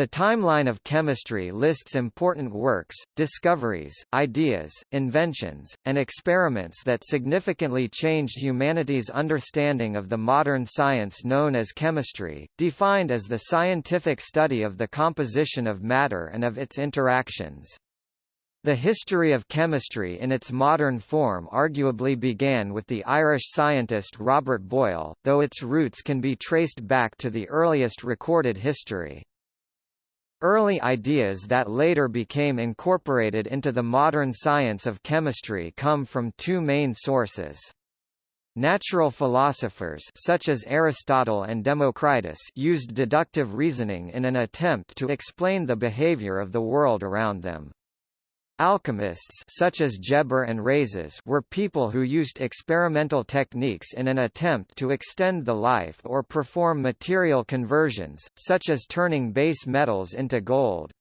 The timeline of chemistry lists important works, discoveries, ideas, inventions, and experiments that significantly changed humanity's understanding of the modern science known as chemistry, defined as the scientific study of the composition of matter and of its interactions. The history of chemistry in its modern form arguably began with the Irish scientist Robert Boyle, though its roots can be traced back to the earliest recorded history. Early ideas that later became incorporated into the modern science of chemistry come from two main sources. Natural philosophers such as Aristotle and Democritus used deductive reasoning in an attempt to explain the behavior of the world around them. Alchemists such as Geber and Rhazes were people who used experimental techniques in an attempt to extend the life or perform material conversions, such as turning base metals into gold.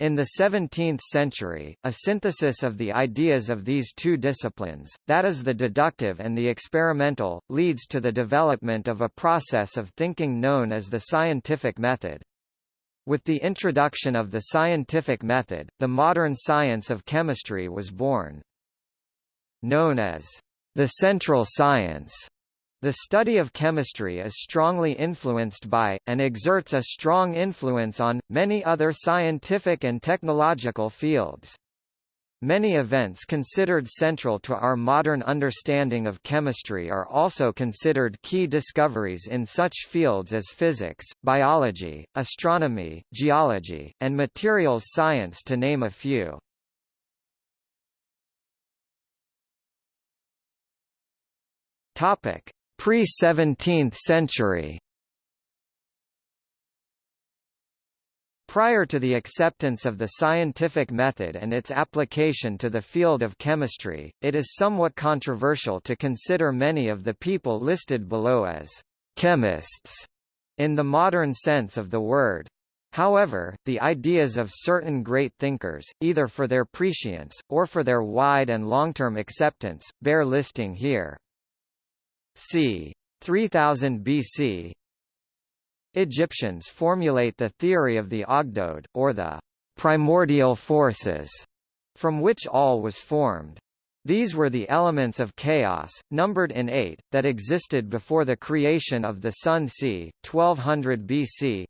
In the 17th century, a synthesis of the ideas of these two disciplines, that is the deductive and the experimental, leads to the development of a process of thinking known as the scientific method. With the introduction of the scientific method, the modern science of chemistry was born. Known as the central science, the study of chemistry is strongly influenced by, and exerts a strong influence on, many other scientific and technological fields. Many events considered central to our modern understanding of chemistry are also considered key discoveries in such fields as physics, biology, astronomy, geology, and materials science to name a few. Pre-17th century Prior to the acceptance of the scientific method and its application to the field of chemistry, it is somewhat controversial to consider many of the people listed below as chemists in the modern sense of the word. However, the ideas of certain great thinkers, either for their prescience, or for their wide and long-term acceptance, bear listing here. c. 3000 BC, Egyptians formulate the theory of the Ogdoad, or the primordial forces, from which all was formed. These were the elements of chaos, numbered in eight, that existed before the creation of the Sun c. 1200 BC.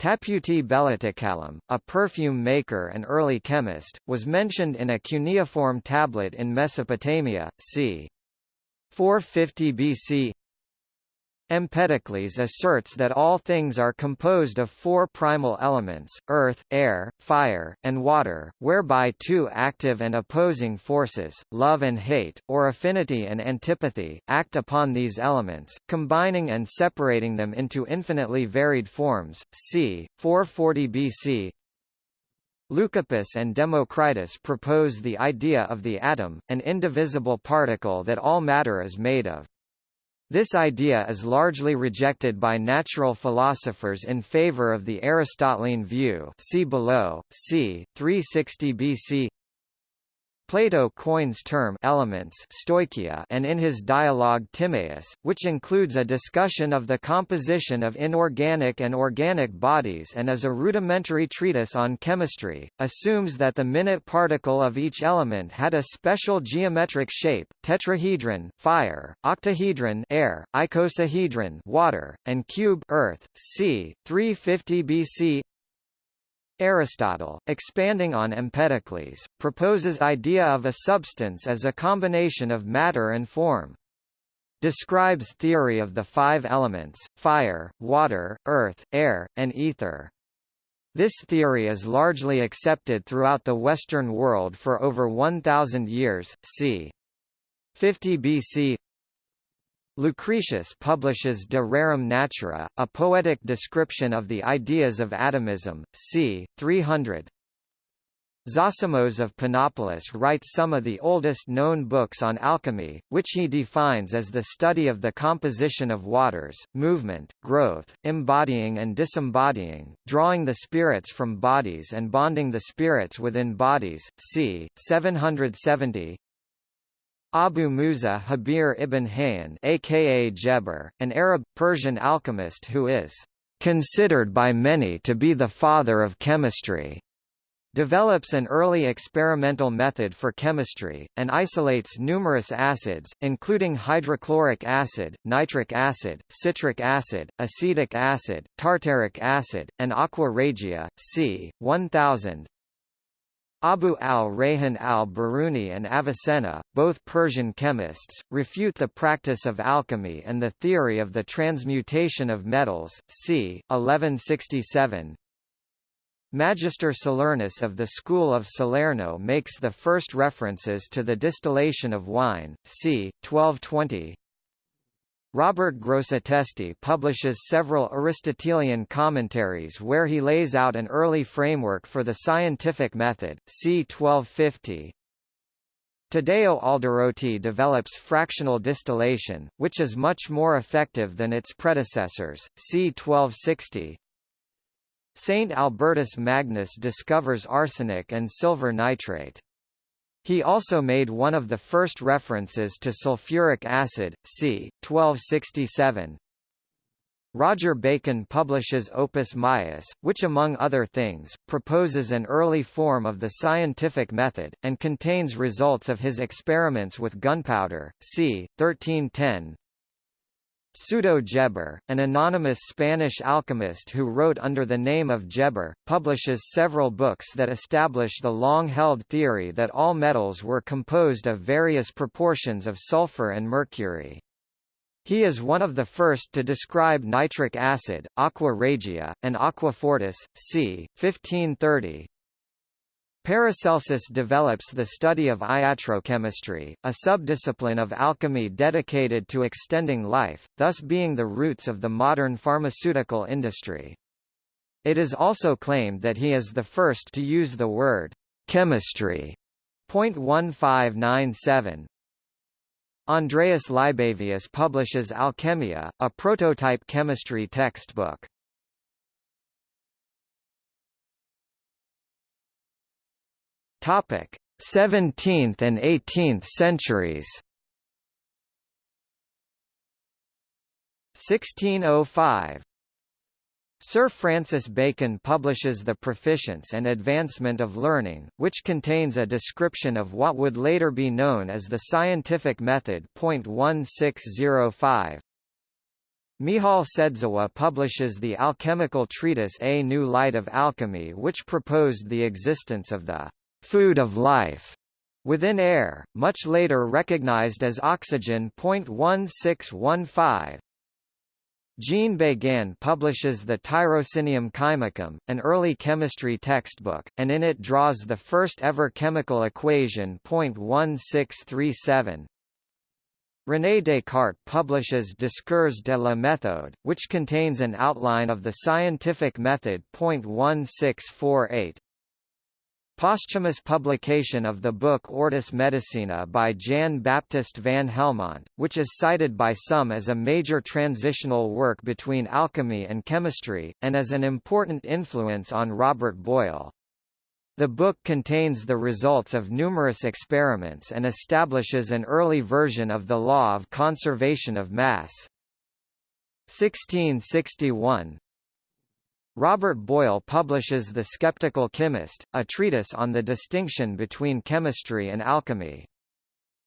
Tapputi Belatekallim, a perfume maker and early chemist, was mentioned in a cuneiform tablet in Mesopotamia, c. 450 BC. Empedocles asserts that all things are composed of four primal elements, earth, air, fire, and water, whereby two active and opposing forces, love and hate, or affinity and antipathy, act upon these elements, combining and separating them into infinitely varied forms. c. 440 BC, Leucippus and Democritus propose the idea of the atom, an indivisible particle that all matter is made of. This idea is largely rejected by natural philosophers in favor of the Aristotelian view see below, c. 360 BC Plato coins term elements stoichia and in his dialogue Timaeus, which includes a discussion of the composition of inorganic and organic bodies and is a rudimentary treatise on chemistry, assumes that the minute particle of each element had a special geometric shape, tetrahedron fire, octahedron air, icosahedron water, and cube earth, c. 350 BC Aristotle, expanding on Empedocles, proposes idea of a substance as a combination of matter and form. Describes theory of the five elements, fire, water, earth, air, and ether. This theory is largely accepted throughout the Western world for over 1,000 years, c. 50 BC Lucretius publishes De Rerum Natura, a poetic description of the ideas of atomism, c. 300. Zosimos of Panopolis writes some of the oldest known books on alchemy, which he defines as the study of the composition of waters, movement, growth, embodying and disembodying, drawing the spirits from bodies and bonding the spirits within bodies, c. 770. Abu Musa Jabir ibn Hayyan aka Geber, an Arab, Persian alchemist who is considered by many to be the father of chemistry, develops an early experimental method for chemistry, and isolates numerous acids, including hydrochloric acid, nitric acid, citric acid, acetic acid, tartaric acid, and aqua regia, c. 1000. Abu al-Rayhan al-Biruni and Avicenna, both Persian chemists, refute the practice of alchemy and the theory of the transmutation of metals, c. 1167. Magister Salernus of the school of Salerno makes the first references to the distillation of wine, c. 1220. Robert Grosseteste publishes several Aristotelian commentaries where he lays out an early framework for the scientific method, c. 1250. Taddeo Alderotti develops fractional distillation, which is much more effective than its predecessors, c. 1260. Saint Albertus Magnus discovers arsenic and silver nitrate. He also made one of the first references to sulfuric acid, c. 1267. Roger Bacon publishes Opus Maius, which among other things, proposes an early form of the scientific method, and contains results of his experiments with gunpowder, c. 1310. Pseudo Geber, an anonymous Spanish alchemist who wrote under the name of Geber, publishes several books that establish the long-held theory that all metals were composed of various proportions of sulfur and mercury. He is one of the first to describe nitric acid, aqua regia, and aqua fortis, c. 1530, Paracelsus develops the study of iatrochemistry, a subdiscipline of alchemy dedicated to extending life, thus being the roots of the modern pharmaceutical industry. It is also claimed that he is the first to use the word chemistry. 1597. Andreas Libavius publishes Alchemia, a prototype chemistry textbook. Topic: 17th and 18th centuries. 1605 Sir Francis Bacon publishes The Proficience and Advancement of Learning, which contains a description of what would later be known as the scientific method. 1605. Michal Sędziwój publishes the alchemical treatise A New Light of Alchemy which proposed the existence of the food of life within air, much later recognized as oxygen. 1615. Jean Beguin publishes the Tirocinium Chymicum, an early chemistry textbook, and in it draws the first ever chemical equation. 1637. René Descartes publishes Discours de la méthode, which contains an outline of the scientific method. 1648. Posthumous publication of the book Ortus Medicinae by Jan Baptist van Helmont, which is cited by some as a major transitional work between alchemy and chemistry, and as an important influence on Robert Boyle. The book contains the results of numerous experiments and establishes an early version of the law of conservation of mass. 1661 Robert Boyle publishes The Skeptical Chemist, a treatise on the distinction between chemistry and alchemy.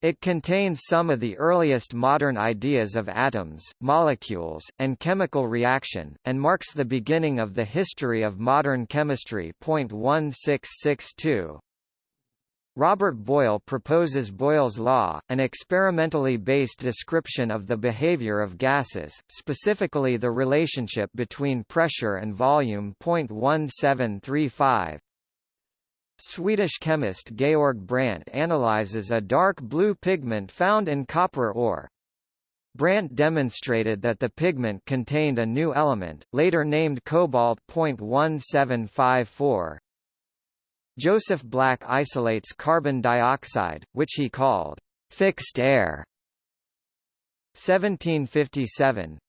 It contains some of the earliest modern ideas of atoms, molecules, and chemical reaction, and marks the beginning of the history of modern chemistry. 1662 Robert Boyle proposes Boyle's law, an experimentally based description of the behavior of gases, specifically the relationship between pressure and volume. 1735. Swedish chemist Georg Brandt analyzes a dark blue pigment found in copper ore. Brandt demonstrated that the pigment contained a new element, later named cobalt. 1754. Joseph Black isolates carbon dioxide, which he called fixed air. 1757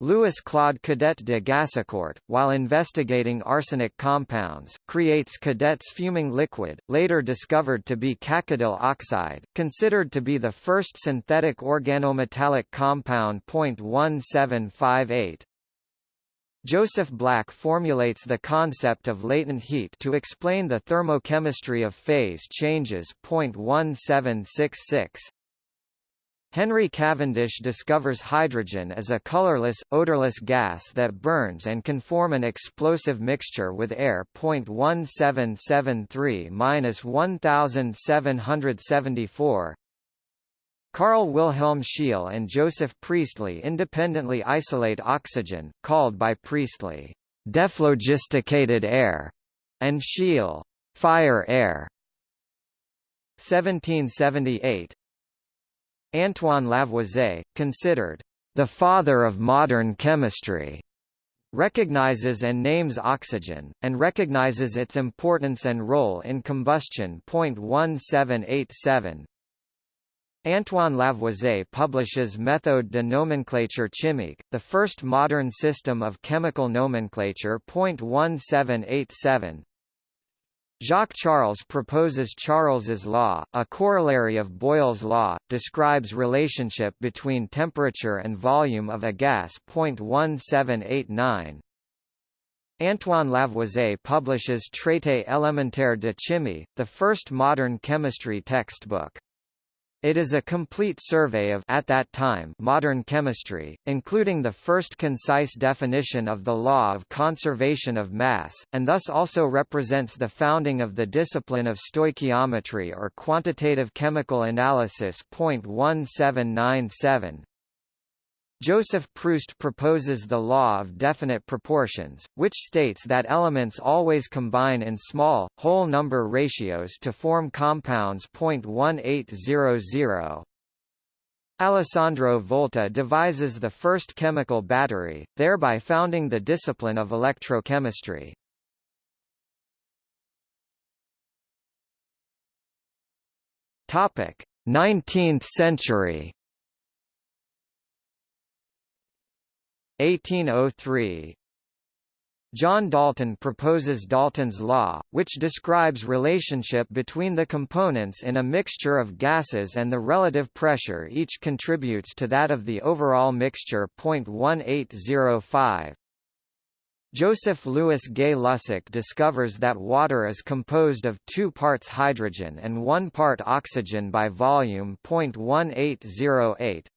Louis Claude Cadet de Gassicourt, while investigating arsenic compounds, creates Cadet's fuming liquid, later discovered to be cacodyl oxide, considered to be the first synthetic organometallic compound. 1758 Joseph Black formulates the concept of latent heat to explain the thermochemistry of phase changes. 1766 Henry Cavendish discovers hydrogen as a colorless, odorless gas that burns and can form an explosive mixture with air. 1773-1774 Carl Wilhelm Scheele and Joseph Priestley independently isolate oxygen, called by Priestley, dephlogisticated air, and Scheele, fire air. 1778 Antoine Lavoisier, considered the father of modern chemistry, recognizes and names oxygen, and recognizes its importance and role in combustion. 1787 Antoine Lavoisier publishes Méthode de nomenclature chimique, the first modern system of chemical nomenclature. 1787 Jacques Charles proposes Charles's law, a corollary of Boyle's law, describes relationship between temperature and volume of a gas. 1789 Antoine Lavoisier publishes Traité élémentaire de chimie, the first modern chemistry textbook. It is a complete survey of at that time modern chemistry, including the first concise definition of the law of conservation of mass, and thus also represents the founding of the discipline of stoichiometry or quantitative chemical analysis. 1797 Joseph Proust proposes the law of definite proportions, which states that elements always combine in small, whole number ratios to form compounds. 1800. Alessandro Volta devises the first chemical battery, thereby founding the discipline of electrochemistry. Topic: 19th century 1803 John Dalton proposes Dalton's law, which describes relationship between the components in a mixture of gases and the relative pressure each contributes to that of the overall mixture. 1805 Joseph Louis Gay-Lussac discovers that water is composed of two parts hydrogen and one part oxygen by volume. 1808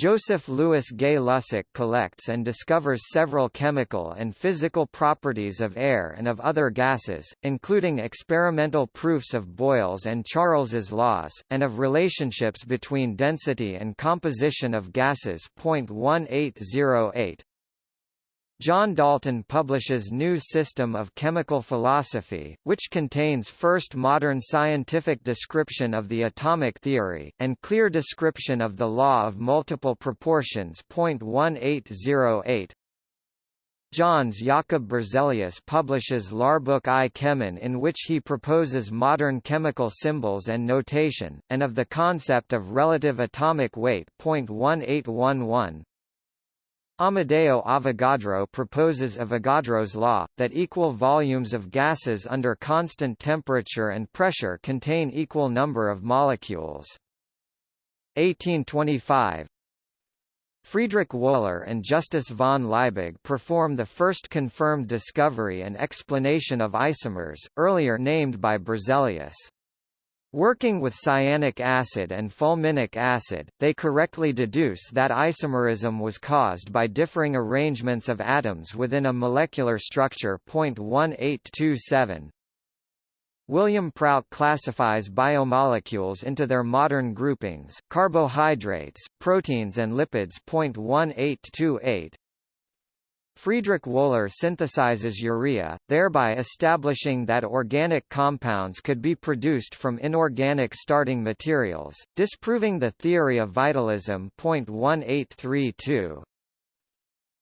Joseph Louis Gay-Lussac collects and discovers several chemical and physical properties of air and of other gases, including experimental proofs of Boyle's and Charles's laws, and of relationships between density and composition of gases. 1808 John Dalton publishes New System of Chemical Philosophy, which contains first modern scientific description of the atomic theory, and clear description of the law of multiple proportions. 1808 Jöns Jakob Berzelius publishes Lärbok i Kemien in which he proposes modern chemical symbols and notation, and of the concept of relative atomic weight. 1811 Amedeo Avogadro proposes Avogadro's law, that equal volumes of gases under constant temperature and pressure contain equal number of molecules. 1825 Friedrich Wöhler and Justus von Liebig perform the first confirmed discovery and explanation of isomers, earlier named by Berzelius. Working with cyanic acid and fulminic acid, they correctly deduce that isomerism was caused by differing arrangements of atoms within a molecular structure. 1827. William Prout classifies biomolecules into their modern groupings, carbohydrates, proteins and lipids. 1828. Friedrich Wöhler synthesizes urea, thereby establishing that organic compounds could be produced from inorganic starting materials, disproving the theory of vitalism. 1832.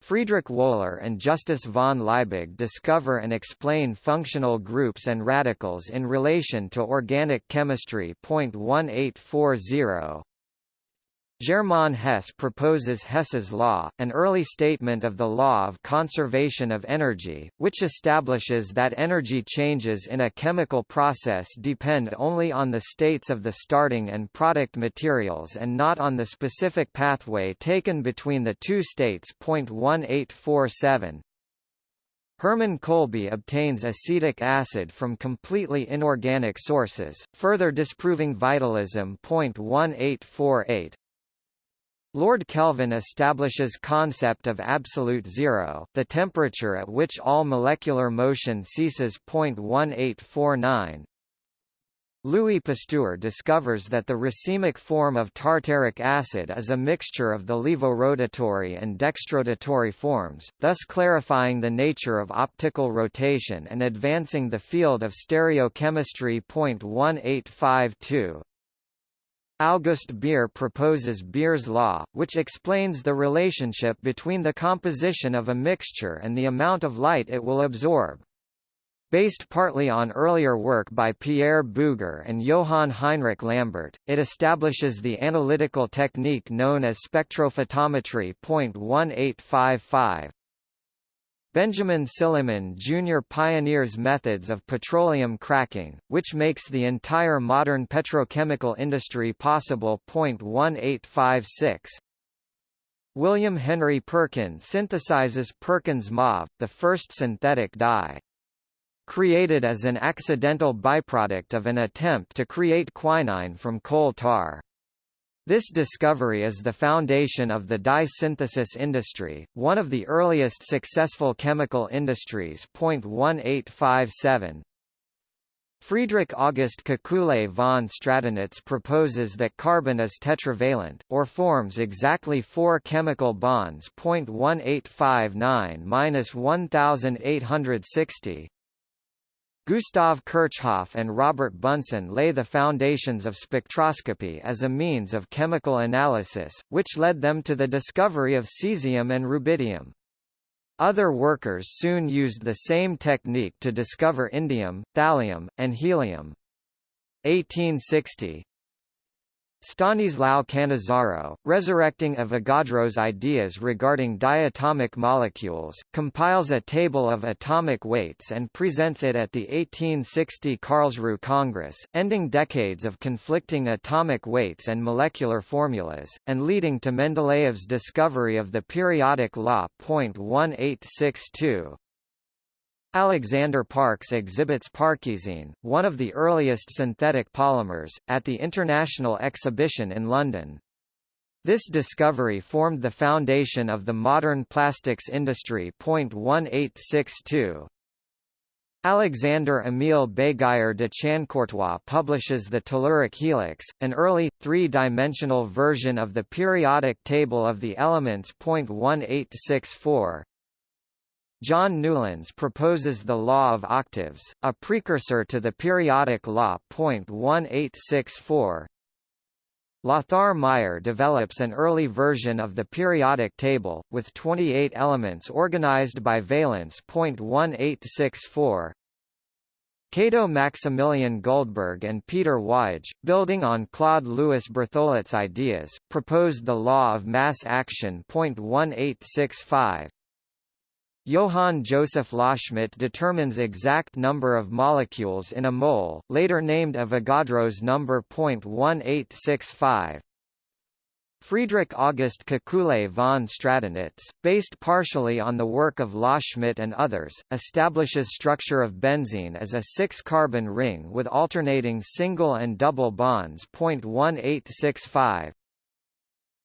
Friedrich Wöhler and Justus von Liebig discover and explain functional groups and radicals in relation to organic chemistry. 1840. Germain Hess proposes Hess's law, an early statement of the law of conservation of energy, which establishes that energy changes in a chemical process depend only on the states of the starting and product materials and not on the specific pathway taken between the two states. 1847 Hermann Kolbe obtains acetic acid from completely inorganic sources, further disproving vitalism. 1848 Lord Kelvin establishes concept of absolute zero, the temperature at which all molecular motion ceases. 1849 Louis Pasteur discovers that the racemic form of tartaric acid is a mixture of the levorotatory and dextrorotatory forms, thus clarifying the nature of optical rotation and advancing the field of stereochemistry. 1852 August Beer proposes Beer's law, which explains the relationship between the composition of a mixture and the amount of light it will absorb. Based partly on earlier work by Pierre Bouguer and Johann Heinrich Lambert, it establishes the analytical technique known as spectrophotometry. 1855 Benjamin Silliman Jr. pioneers methods of petroleum cracking, which makes the entire modern petrochemical industry possible. 1856 William Henry Perkin synthesizes Perkin's mauve, the first synthetic dye. Created as an accidental byproduct of an attempt to create quinine from coal tar. This discovery is the foundation of the dye synthesis industry, one of the earliest successful chemical industries. 1857 Friedrich August Kekule von Stradonitz proposes that carbon is tetravalent, or forms exactly four chemical bonds. 1859–1860 Gustav Kirchhoff and Robert Bunsen lay the foundations of spectroscopy as a means of chemical analysis, which led them to the discovery of cesium and rubidium. Other workers soon used the same technique to discover indium, thallium, and helium. 1860 Stanislao Cannizzaro, resurrecting Avogadro's ideas regarding diatomic molecules, compiles a table of atomic weights and presents it at the 1860 Karlsruhe Congress, ending decades of conflicting atomic weights and molecular formulas, and leading to Mendeleev's discovery of the periodic law. 1862. Alexander Parkes exhibits Parkesine, one of the earliest synthetic polymers, at the International Exhibition in London. This discovery formed the foundation of the modern plastics industry. 1862. Alexander Emile Béguyer de Chancourtois publishes the telluric helix, an early, three-dimensional version of the periodic table of the elements. 1864. John Newlands proposes the law of octaves, a precursor to the periodic law. 1864. Lothar Meyer develops an early version of the periodic table, with 28 elements organized by valence. 1864. Cato Maximilian Guldberg and Peter Waage, building on Claude Louis Berthollet's ideas, proposed the law of mass action. 1865. Johann Joseph Loschmidt determines exact number of molecules in a mole, later named Avogadro's number. 1865. Friedrich August Kekule von Stradonitz, based partially on the work of Loschmidt and others, establishes structure of benzene as a six-carbon ring with alternating single and double bonds. 1865.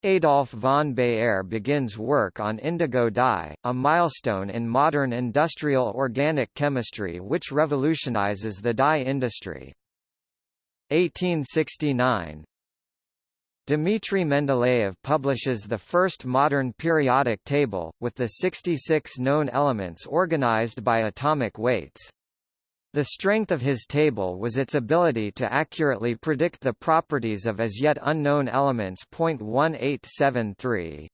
Adolf von Baeyer begins work on indigo dye, a milestone in modern industrial organic chemistry which revolutionizes the dye industry. 1869 Dmitry Mendeleev publishes the first modern periodic table, with the 66 known elements organized by atomic weights. The strength of his table was its ability to accurately predict the properties of as yet unknown elements. 1873.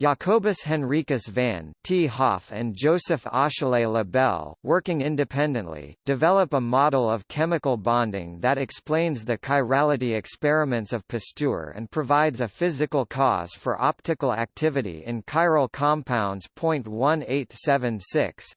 Jacobus Henricus van 't Hoff and Joseph Achille Lebel, working independently, develop a model of chemical bonding that explains the chirality experiments of Pasteur and provides a physical cause for optical activity in chiral compounds. 1876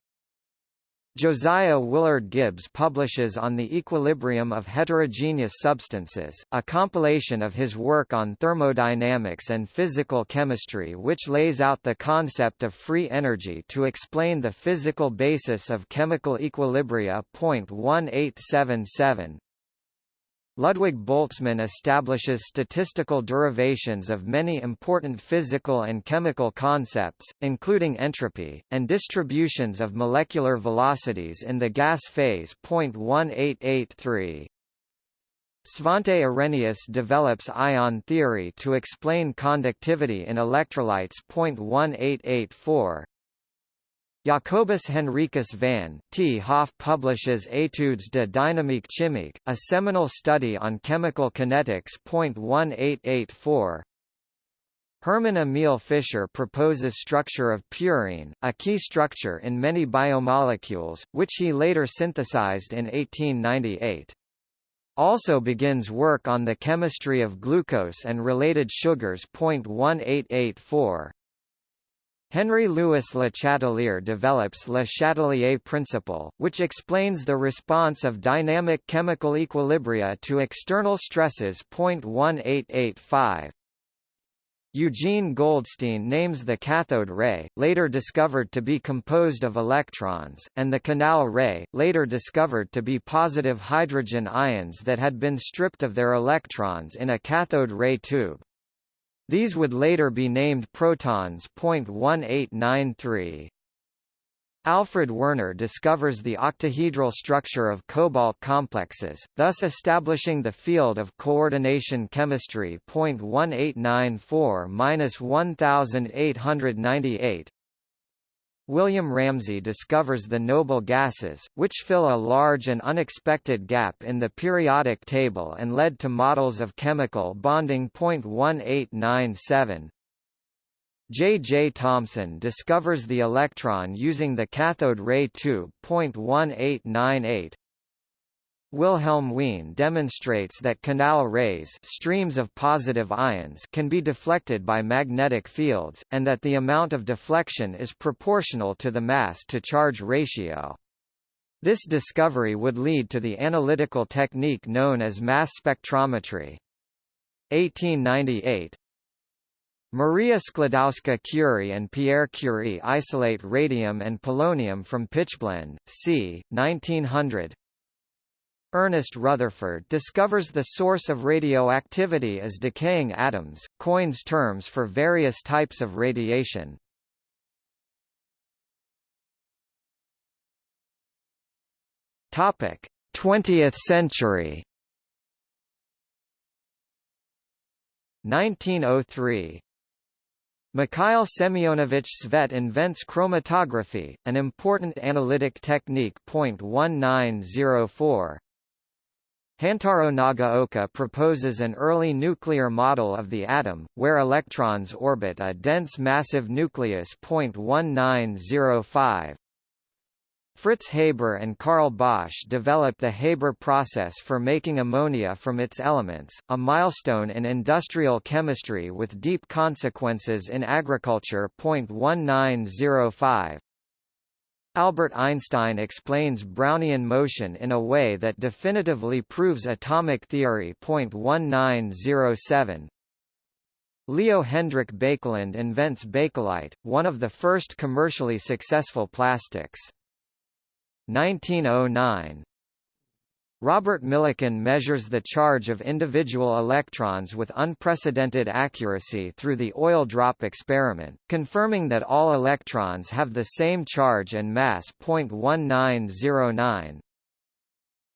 Josiah Willard Gibbs publishes On the Equilibrium of Heterogeneous Substances, a compilation of his work on thermodynamics and physical chemistry which lays out the concept of free energy to explain the physical basis of chemical equilibria. 1877 Ludwig Boltzmann establishes statistical derivations of many important physical and chemical concepts, including entropy, and distributions of molecular velocities in the gas phase. 1883. Svante Arrhenius develops ion theory to explain conductivity in electrolytes. 1884. Jacobus Henricus van 't Hoff publishes Études de dynamique chimique, a seminal study on chemical kinetics. 1884. Hermann Emil Fischer proposes structure of purine, a key structure in many biomolecules, which he later synthesized in 1898. Also begins work on the chemistry of glucose and related sugars. 1884. Henry Louis Le Chatelier develops Le Chatelier principle, which explains the response of dynamic chemical equilibria to external stresses. 1885. Eugene Goldstein names the cathode ray, later discovered to be composed of electrons, and the canal ray, later discovered to be positive hydrogen ions that had been stripped of their electrons in a cathode ray tube. These would later be named protons. 1893. Alfred Werner discovers the octahedral structure of cobalt complexes, thus establishing the field of coordination chemistry. 1894-1898 William Ramsay discovers the noble gases, which fill a large and unexpected gap in the periodic table and led to models of chemical bonding. 1897 J. J. Thomson discovers the electron using the cathode ray tube. 1898 Wilhelm Wien demonstrates that canal rays streams of positive ions can be deflected by magnetic fields, and that the amount of deflection is proportional to the mass-to-charge ratio. This discovery would lead to the analytical technique known as mass spectrometry. 1898 Maria Sklodowska-Curie and Pierre Curie isolate radium and polonium from pitchblende, c. 1900 Ernest Rutherford discovers the source of radioactivity as decaying atoms, coins terms for various types of radiation. Topic: 20th century. 1903 Mikhail Semyonovich Tsvet invents chromatography, an important analytic technique. 1904 Hantaro Nagaoka proposes an early nuclear model of the atom, where electrons orbit a dense massive nucleus. 1905. Fritz Haber and Carl Bosch developed the Haber process for making ammonia from its elements, a milestone in industrial chemistry with deep consequences in agriculture. 1905. Albert Einstein explains Brownian motion in a way that definitively proves atomic theory. 1907 Leo Hendrik Baekeland invents Bakelite, one of the first commercially successful plastics. 1909 Robert Millikan measures the charge of individual electrons with unprecedented accuracy through the oil drop experiment, confirming that all electrons have the same charge and mass. 1909.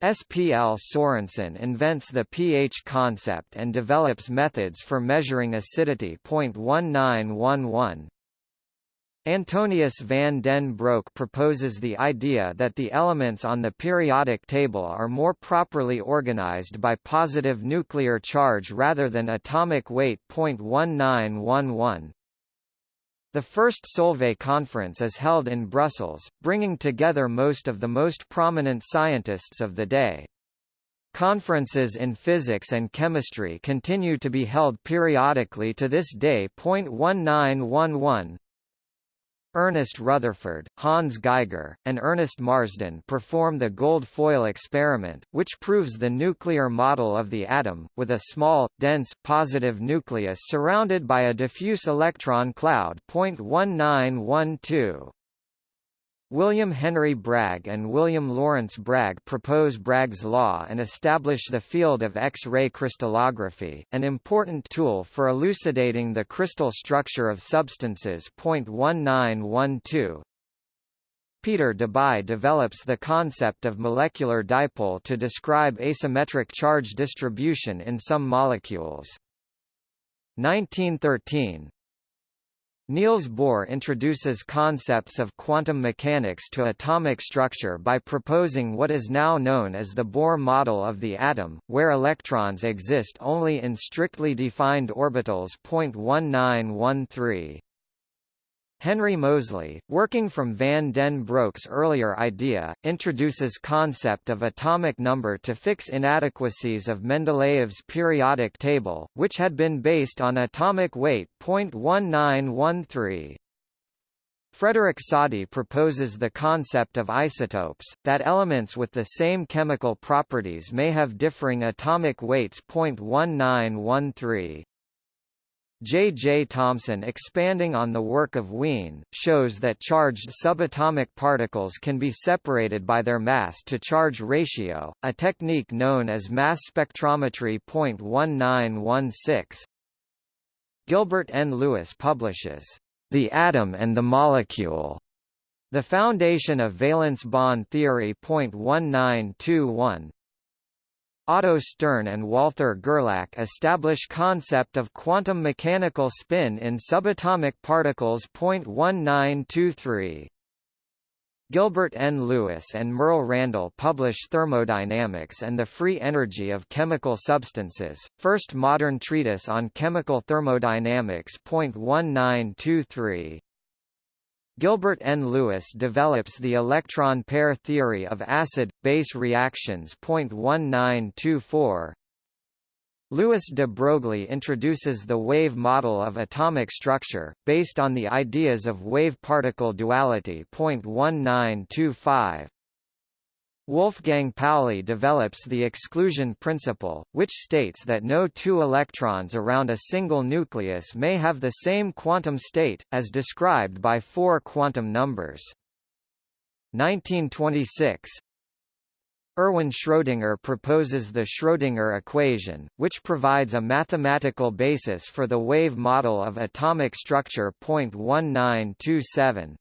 S. P. L. Sorensen invents the pH concept and develops methods for measuring acidity. 1911. Antonius van den Broek proposes the idea that the elements on the periodic table are more properly organized by positive nuclear charge rather than atomic weight. 1911 The first Solvay conference is held in Brussels, bringing together most of the most prominent scientists of the day. Conferences in physics and chemistry continue to be held periodically to this day. 1911 Ernest Rutherford, Hans Geiger, and Ernest Marsden perform the gold foil experiment, which proves the nuclear model of the atom, with a small, dense, positive nucleus surrounded by a diffuse electron cloud. 1912 William Henry Bragg and William Lawrence Bragg propose Bragg's law and establish the field of X-ray crystallography, an important tool for elucidating the crystal structure of substances. 1912 Peter Debye develops the concept of molecular dipole to describe asymmetric charge distribution in some molecules. 1913 Niels Bohr introduces concepts of quantum mechanics to atomic structure by proposing what is now known as the Bohr model of the atom, where electrons exist only in strictly defined orbitals. 1913 Henry Moseley, working from van den Broek's earlier idea, introduces concept of atomic number to fix inadequacies of Mendeleev's periodic table, which had been based on atomic weight. 1913. Frederick Soddy proposes the concept of isotopes, that elements with the same chemical properties may have differing atomic weights. 1913. J. J. Thomson expanding on the work of Wien, shows that charged subatomic particles can be separated by their mass-to-charge ratio, a technique known as mass spectrometry. 1916. Gilbert N. Lewis publishes, The Atom and the Molecule, The Foundation of Valence Bond Theory. 1921, Otto Stern and Walther Gerlach establish concept of quantum mechanical spin in subatomic particles. 1923. Gilbert N. Lewis and Merle Randall publish Thermodynamics and the Free Energy of Chemical Substances, first modern treatise on chemical thermodynamics. 1923. Gilbert N. Lewis develops the electron pair theory of acid-base reactions. 1924. Louis de Broglie introduces the wave model of atomic structure, based on the ideas of wave-particle duality. 1925. Wolfgang Pauli develops the exclusion principle, which states that no two electrons around a single nucleus may have the same quantum state, as described by four quantum numbers. 1926 Erwin Schrödinger proposes the Schrödinger equation, which provides a mathematical basis for the wave model of atomic structure. 1927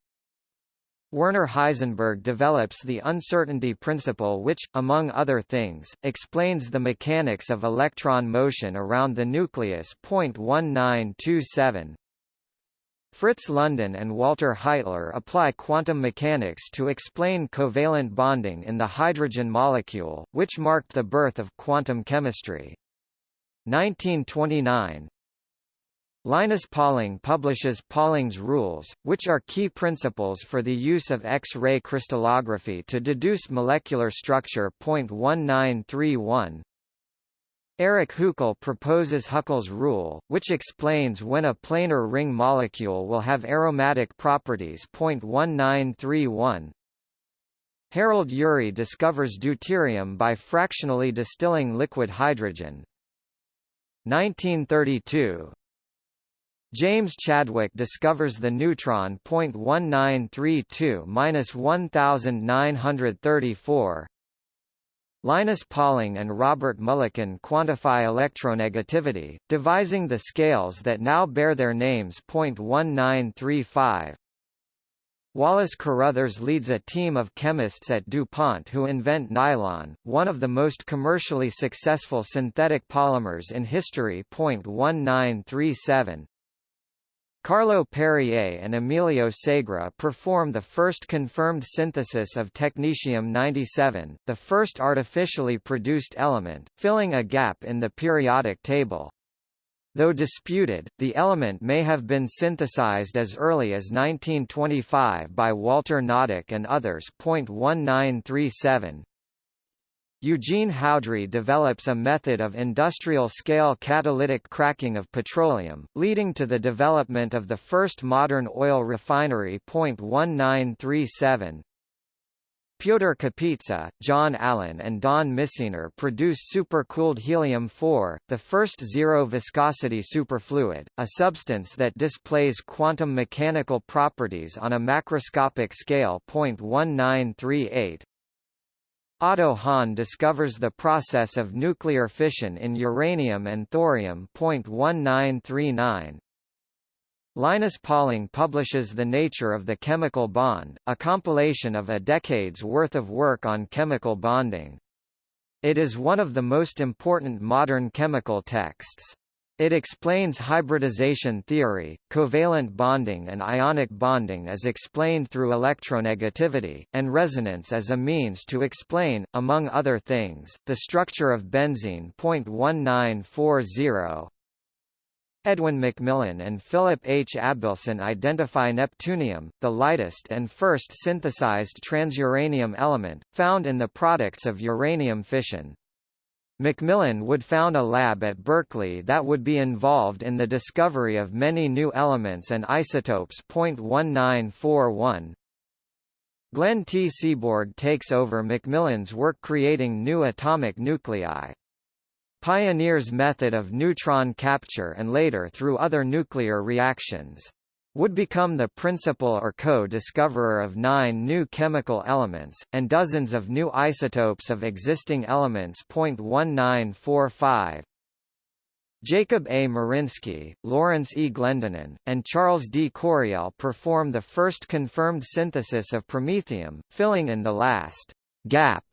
Werner Heisenberg develops the uncertainty principle which, among other things, explains the mechanics of electron motion around the nucleus. 1927. Fritz London and Walter Heitler apply quantum mechanics to explain covalent bonding in the hydrogen molecule, which marked the birth of quantum chemistry. 1929 Linus Pauling publishes Pauling's rules, which are key principles for the use of X-ray crystallography to deduce molecular structure. 1931 Erich Huckel proposes Huckel's rule, which explains when a planar ring molecule will have aromatic properties. 1931 Harold Urey discovers deuterium by fractionally distilling liquid hydrogen. 1932 James Chadwick discovers the neutron. 1932-1934. Linus Pauling and Robert Mulliken quantify electronegativity, devising the scales that now bear their names. 1935. Wallace Carothers leads a team of chemists at DuPont who invent nylon, one of the most commercially successful synthetic polymers in history. 1937. Carlo Perrier and Emilio Segre perform the first confirmed synthesis of technetium-97, the first artificially produced element, filling a gap in the periodic table. Though disputed, the element may have been synthesized as early as 1925 by Walter Noddack and others. 1937 Eugene Houdry develops a method of industrial-scale catalytic cracking of petroleum, leading to the development of the first modern oil refinery. 1937 Pyotr Kapitsa, John Allen and Don Misener produce supercooled helium-4, the first zero-viscosity superfluid, a substance that displays quantum mechanical properties on a macroscopic scale. 1938 Otto Hahn discovers the process of nuclear fission in uranium and thorium. 1939 Linus Pauling publishes The Nature of the Chemical Bond, a compilation of a decade's worth of work on chemical bonding. It is one of the most important modern chemical texts. It explains hybridization theory, covalent bonding and ionic bonding as explained through electronegativity, and resonance as a means to explain, among other things, the structure of benzene. 1940 Edwin McMillan and Philip H. Abelson identify neptunium, the lightest and first synthesized transuranium element, found in the products of uranium fission. McMillan would found a lab at Berkeley that would be involved in the discovery of many new elements and isotopes. 1941 Glenn T. Seaborg takes over McMillan's work creating new atomic nuclei pioneers method of neutron capture and later through other nuclear reactions. Would become the principal or co-discoverer of nine new chemical elements, and dozens of new isotopes of existing elements. 1945 Jacob A. Marinsky, Lawrence E. Glendenin, and Charles D. Coryell perform the first confirmed synthesis of promethium, filling in the last gap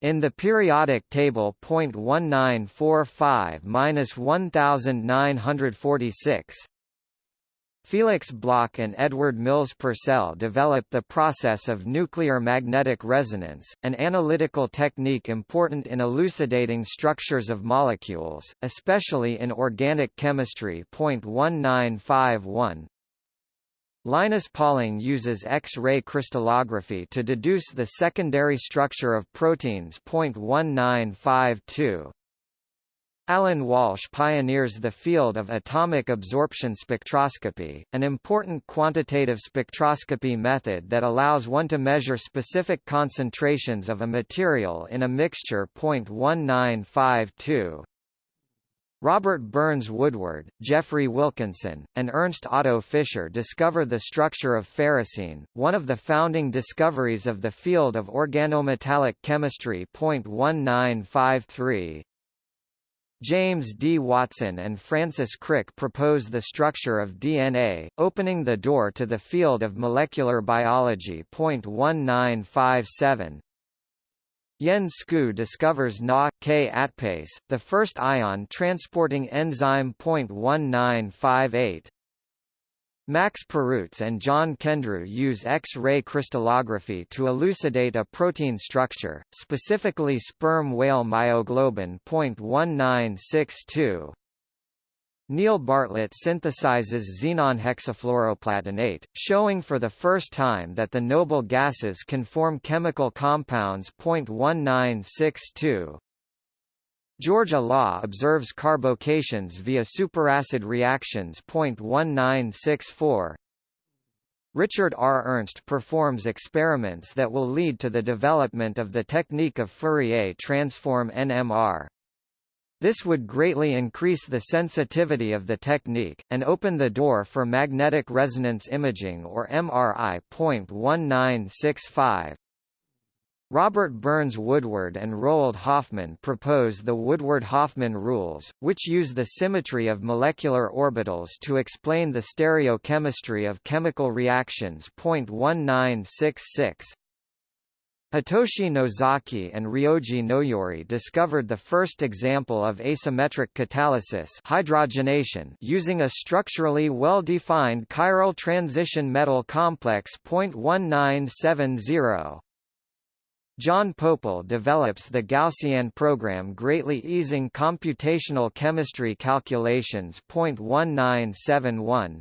in the periodic table 0.1945-1946, Felix Bloch and Edward Mills Purcell developed the process of nuclear magnetic resonance, an analytical technique important in elucidating structures of molecules, especially in organic chemistry. 1951 Linus Pauling uses X-ray crystallography to deduce the secondary structure of proteins. 1952. Alan Walsh pioneers the field of atomic absorption spectroscopy, an important quantitative spectroscopy method that allows one to measure specific concentrations of a material in a mixture. 1952. Robert Burns Woodward, Geoffrey Wilkinson, and Ernst Otto Fischer discover the structure of ferrocene, one of the founding discoveries of the field of organometallic chemistry. 1953 James D. Watson and Francis Crick propose the structure of DNA, opening the door to the field of molecular biology. 1957 Jens Skou discovers Na-K atpase, the first ion-transporting enzyme. 1958. Max Perutz and John Kendrew use X-ray crystallography to elucidate a protein structure, specifically sperm whale myoglobin. 1962. Neil Bartlett synthesizes xenon hexafluoroplatinate, showing for the first time that the noble gases can form chemical compounds. 1962. George Olah observes carbocations via superacid reactions. 1964. Richard R. Ernst performs experiments that will lead to the development of the technique of Fourier transform NMR. This would greatly increase the sensitivity of the technique, and open the door for magnetic resonance imaging or MRI. 1965. Robert Burns Woodward and Roald Hoffmann propose the Woodward-Hoffmann rules, which use the symmetry of molecular orbitals to explain the stereochemistry of chemical reactions. 1966. Hitoshi Nozaki and Ryoji Noyori discovered the first example of asymmetric catalysis hydrogenation using a structurally well-defined chiral transition metal complex. 1970 John Pople develops the Gaussian program greatly easing computational chemistry calculations. 1971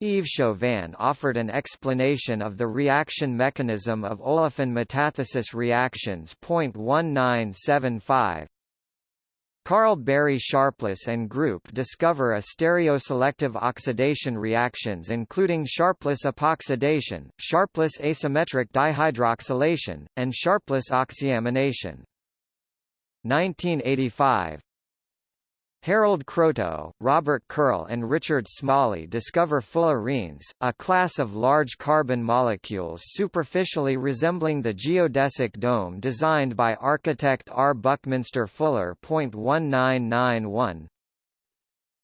Yves Chauvin offered an explanation of the reaction mechanism of olefin metathesis reactions. 1975 Karl Barry Sharpless and group discover a stereoselective oxidation reactions including Sharpless epoxidation, Sharpless asymmetric dihydroxylation, and Sharpless oxyamination. 1985 Harold Kroto, Robert Curl and Richard Smalley discover fullerenes, a class of large carbon molecules superficially resembling the geodesic dome designed by architect R. Buckminster Fuller. 1991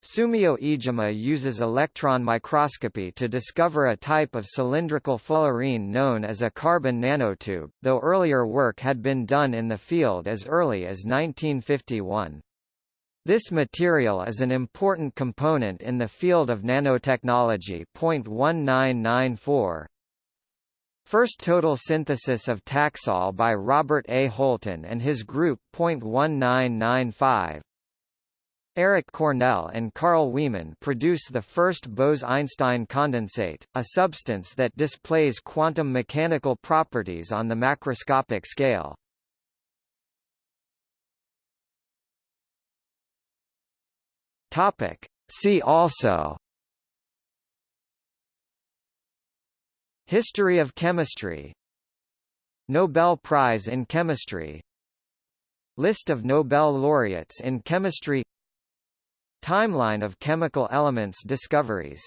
Sumio Iijima uses electron microscopy to discover a type of cylindrical fullerene known as a carbon nanotube, though earlier work had been done in the field as early as 1951. This material is an important component in the field of nanotechnology. 1994 First total synthesis of Taxol by Robert A. Holton and his group. 1995 Eric Cornell and Carl Wieman produce the first Bose-Einstein condensate, a substance that displays quantum mechanical properties on the macroscopic scale. Topic. See also. History of chemistry. Nobel Prize in Chemistry. List of Nobel laureates in chemistry. Timeline of chemical elements discoveries